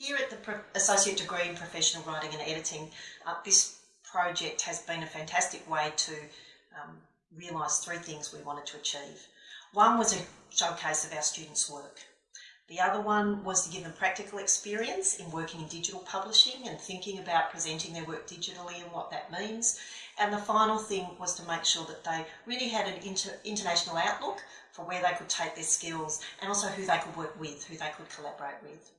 Here at the Associate Degree in Professional Writing and Editing, uh, this project has been a fantastic way to um, realise three things we wanted to achieve. One was a showcase of our students' work. The other one was to give them practical experience in working in digital publishing and thinking about presenting their work digitally and what that means. And the final thing was to make sure that they really had an inter international outlook for where they could take their skills and also who they could work with, who they could collaborate with.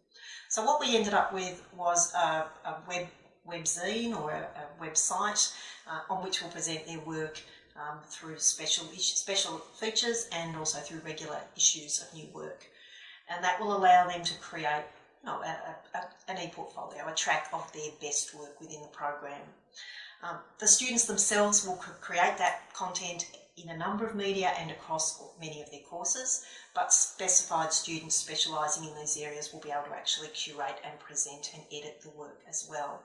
So what we ended up with was a, a web webzine or a, a website uh, on which we'll present their work um, through special special features and also through regular issues of new work. And that will allow them to create you know, a, a, an e-portfolio, a track of their best work within the program. Um, the students themselves will create that content in a number of media and across many of their courses, but specified students specialising in these areas will be able to actually curate and present and edit the work as well.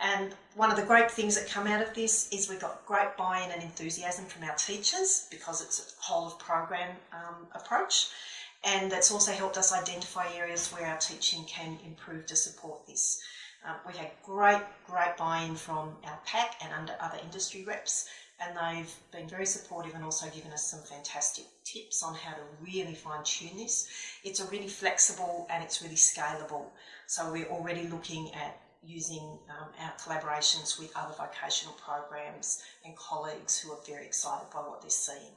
And one of the great things that come out of this is we've got great buy-in and enthusiasm from our teachers because it's a whole of program um, approach. And that's also helped us identify areas where our teaching can improve to support this. Um, we had great, great buy-in from our PAC and under other industry reps, and they've been very supportive and also given us some fantastic tips on how to really fine-tune this. It's a really flexible and it's really scalable. So we're already looking at using um, our collaborations with other vocational programs and colleagues who are very excited by what they're seeing.